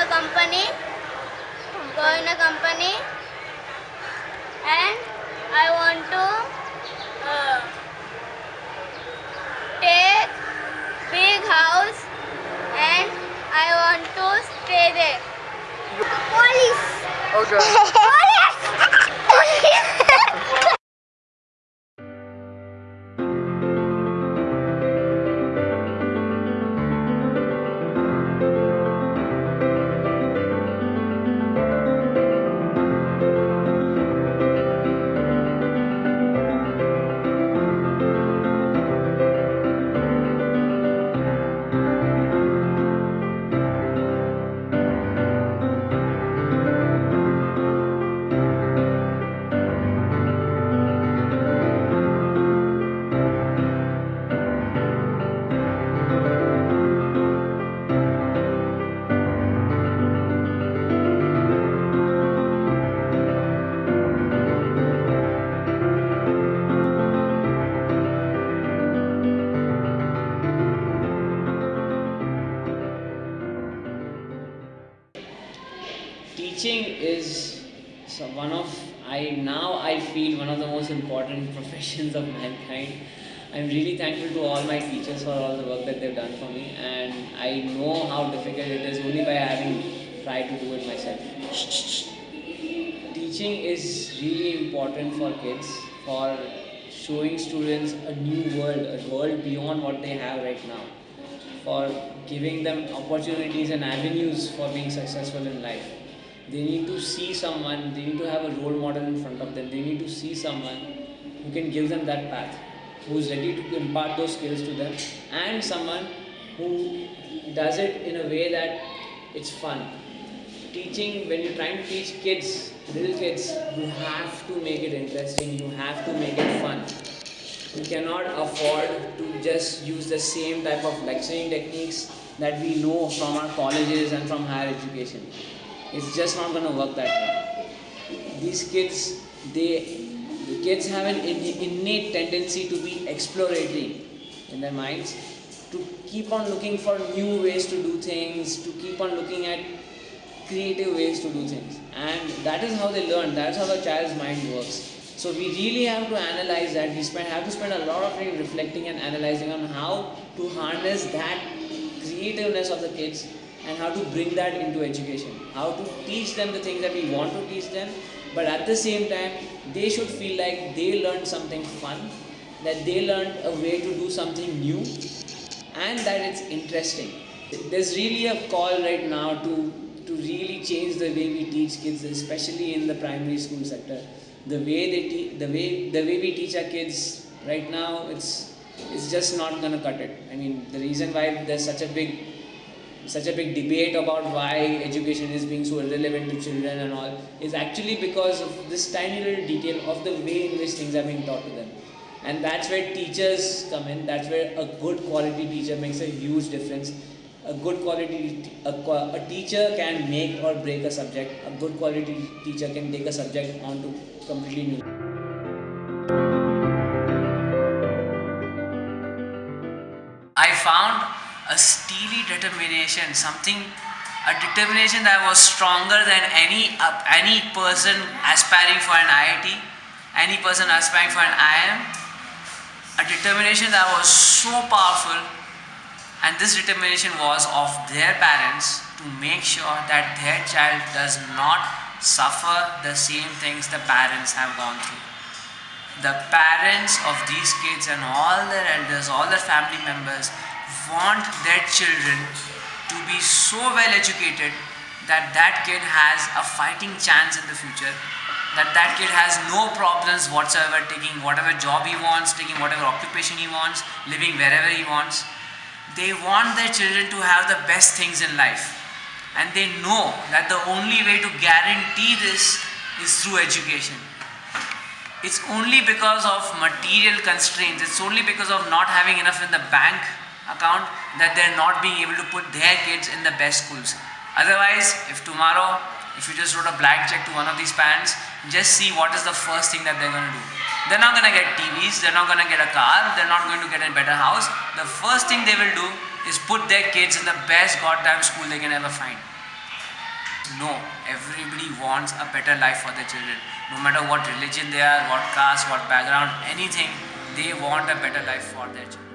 in a company go in a company and I want to uh, take big house and I want to stay there. Police. Okay. Teaching is so one of I now I feel one of the most important professions of mankind. I'm really thankful to all my teachers for all the work that they've done for me, and I know how difficult it is only by having tried to do it myself. Teaching is really important for kids for showing students a new world, a world beyond what they have right now, for giving them opportunities and avenues for being successful in life they need to see someone they need to have a role model in front of them they need to see someone who can give them that path who's ready to impart those skills to them and someone who does it in a way that it's fun. Teaching when you're trying to teach kids little kids you have to make it interesting you have to make it fun. You cannot afford to just use the same type of lecturing techniques that we know from our colleges and from higher education it's just not going to work that way. These kids they the kids have an innate tendency to be exploratory in their minds to keep on looking for new ways to do things to keep on looking at creative ways to do things. And that is how they learn. That's how the child's mind works. So we really have to analyze that. We spend, have to spend a lot of time reflecting and analyzing on how to harness that creativeness of the kids and how to bring that into education. How to teach them the things that we want to teach them but at the same time they should feel like they learned something fun that they learned a way to do something new and that it's interesting. There's really a call right now to to really change the way we teach kids especially in the primary school sector. The way they te- the way the way we teach our kids right now it's it's just not to cut it. I mean the reason why there's such a big such a big debate about why education is being so irrelevant to children and all is actually because of this tiny little detail of the way in which things are being taught to them. And that's where teachers come in that's where a good quality teacher makes a huge difference. A good quality a, a teacher can make or break a subject a good quality teacher can take a subject onto completely new. I found a steely determination, something, a determination that was stronger than any uh, any person aspiring for an IIT, any person aspiring for an IIM. A determination that was so powerful, and this determination was of their parents to make sure that their child does not suffer the same things the parents have gone through the parents of these kids and all their elders, all their family members want their children to be so well educated that that kid has a fighting chance in the future, that that kid has no problems whatsoever taking whatever job he wants, taking whatever occupation he wants, living wherever he wants. They want their children to have the best things in life. And they know that the only way to guarantee this is through education it's only because of material constraints, it's only because of not having enough in the bank account that they're not being able to put their kids in the best schools. Otherwise, if tomorrow, if you just wrote a blank check to one of these parents, just see what is the first thing that they're going to do. They're not going to get TVs, they're not going to get a car, they're not going to get a better house. The first thing they will do is put their kids in the best goddamn school they can ever find. No, everybody wants a better life for their children. No matter what religion they are, what caste, what background, anything, they want a better life for their children.